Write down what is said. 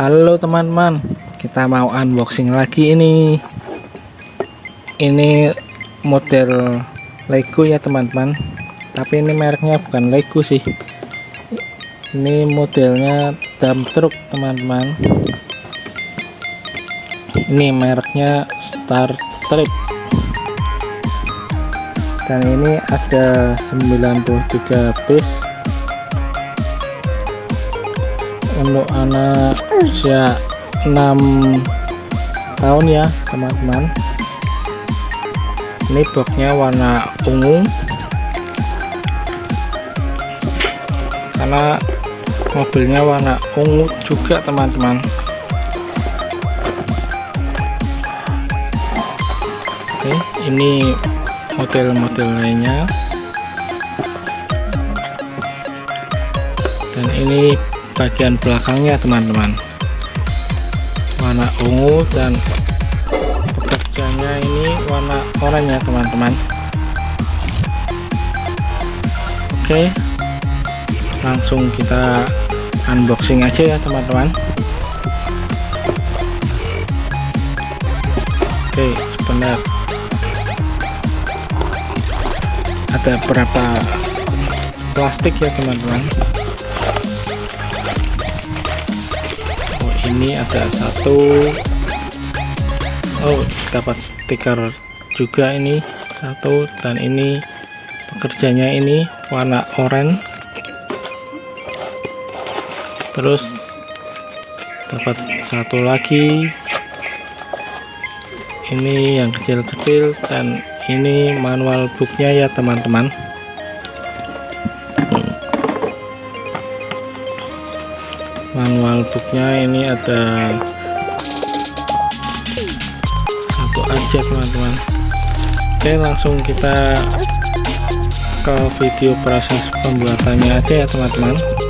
Halo teman-teman. Kita mau unboxing lagi ini. Ini model Lego ya teman-teman. Tapi ini mereknya bukan Lego sih. Ini modelnya dump truck teman-teman. Ini mereknya Star Trip dan ini ada 93 piece untuk anak usia 6 tahun ya teman-teman. Ini boxnya warna ungu. Karena mobilnya warna ungu juga teman-teman. Oke ini model-model lainnya. Dan ini bagian belakangnya teman-teman. Warna ungu dan pekerjanya ini warna oranye teman-teman. Oke langsung kita unboxing aja ya teman-teman. Oke sebentar ada berapa plastik ya teman-teman? Ini ada satu. Oh dapat stiker juga ini. Satu dan ini. Pekerjanya ini warna oranye. Terus dapat satu lagi. Ini yang kecil-kecil dan ini manual booknya ya teman-teman. Manual booknya ini ada satu aja teman-teman. Oke langsung kita ke video proses pembuatannya aja ya teman-teman